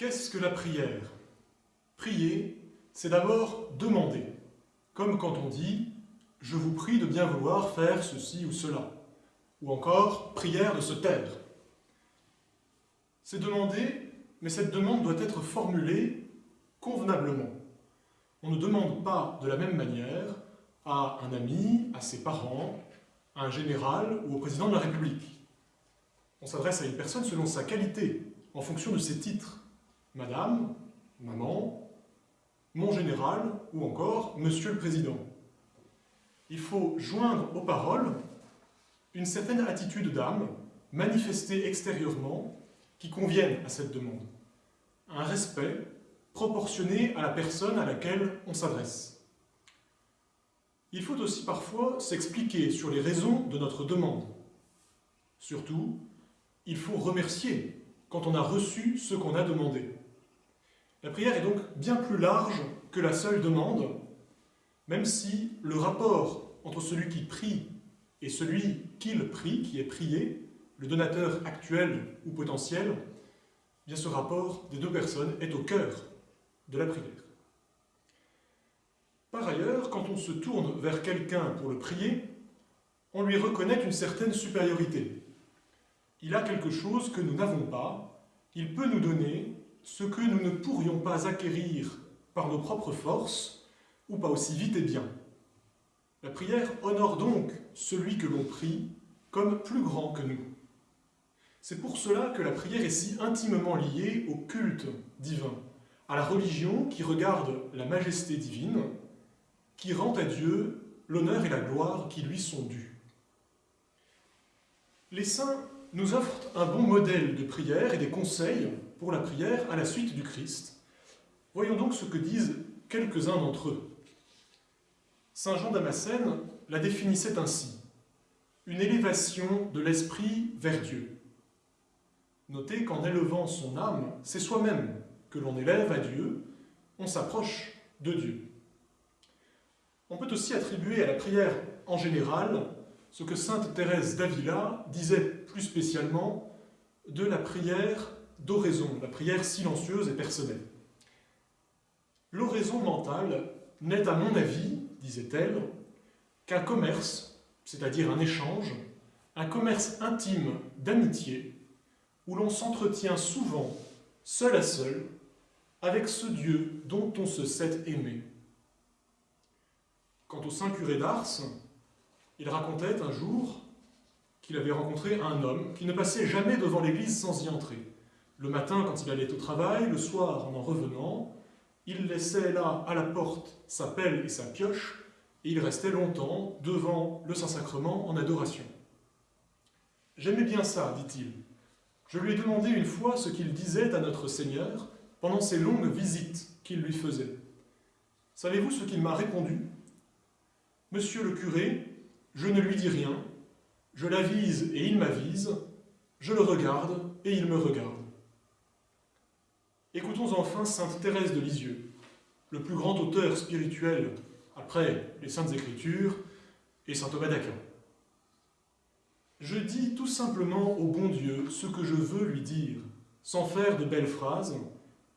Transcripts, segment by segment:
Qu'est-ce que la prière? Prier, c'est d'abord demander, comme quand on dit « je vous prie de bien vouloir faire ceci ou cela », ou encore « prière de se taire ». C'est demander, mais cette demande doit être formulée convenablement. On ne demande pas de la même manière à un ami, à ses parents, à un général ou au président de la République. On s'adresse à une personne selon sa qualité, en fonction de ses titres. Madame, maman, mon général ou encore Monsieur le Président. Il faut joindre aux paroles une certaine attitude d'âme, manifestée extérieurement, qui convienne à cette demande. Un respect proportionné à la personne à laquelle on s'adresse. Il faut aussi parfois s'expliquer sur les raisons de notre demande. Surtout, il faut remercier quand on a reçu ce qu'on a demandé. La prière est donc bien plus large que la seule demande, même si le rapport entre celui qui prie et celui qu'il prie, qui est prié, le donateur actuel ou potentiel, bien ce rapport des deux personnes est au cœur de la prière. Par ailleurs, quand on se tourne vers quelqu'un pour le prier, on lui reconnaît une certaine supériorité. Il a quelque chose que nous n'avons pas, il peut nous donner ce que nous ne pourrions pas acquérir par nos propres forces, ou pas aussi vite et bien. La prière honore donc celui que l'on prie comme plus grand que nous. C'est pour cela que la prière est si intimement liée au culte divin, à la religion qui regarde la majesté divine, qui rend à Dieu l'honneur et la gloire qui lui sont dus. Les saints nous offrent un bon modèle de prière et des conseils pour la prière à la suite du Christ. Voyons donc ce que disent quelques-uns d'entre eux. Saint Jean Damascène la définissait ainsi, une élévation de l'esprit vers Dieu. Notez qu'en élevant son âme, c'est soi-même que l'on élève à Dieu, on s'approche de Dieu. On peut aussi attribuer à la prière en général ce que sainte Thérèse d'Avila disait plus spécialement de la prière d'oraison, la prière silencieuse et personnelle. L'oraison mentale n'est à mon avis, disait-elle, qu'un commerce, c'est-à-dire un échange, un commerce intime d'amitié, où l'on s'entretient souvent, seul à seul, avec ce Dieu dont on se sait aimé. Quant au saint curé d'Ars, il racontait un jour qu'il avait rencontré un homme qui ne passait jamais devant l'église sans y entrer. Le matin, quand il allait au travail, le soir, en en revenant, il laissait là, à la porte, sa pelle et sa pioche, et il restait longtemps devant le Saint-Sacrement en adoration. J'aimais bien ça, dit-il. Je lui ai demandé une fois ce qu'il disait à notre Seigneur pendant ces longues visites qu'il lui faisait. Savez-vous ce qu'il m'a répondu? Monsieur le curé, je ne lui dis rien, je l'avise et il m'avise, je le regarde et il me regarde. Écoutons enfin sainte Thérèse de Lisieux, le plus grand auteur spirituel après les Saintes Écritures et saint Thomas d'Aquin. Je dis tout simplement au bon Dieu ce que je veux lui dire, sans faire de belles phrases,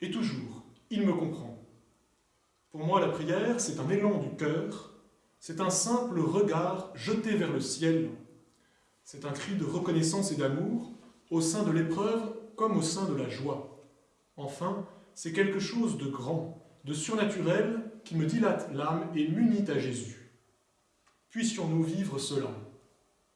et toujours, il me comprend. Pour moi, la prière, c'est un élan du cœur, c'est un simple regard jeté vers le ciel, c'est un cri de reconnaissance et d'amour, au sein de l'épreuve comme au sein de la joie. Enfin, c'est quelque chose de grand, de surnaturel, qui me dilate l'âme et m'unit à Jésus. Puissions-nous vivre cela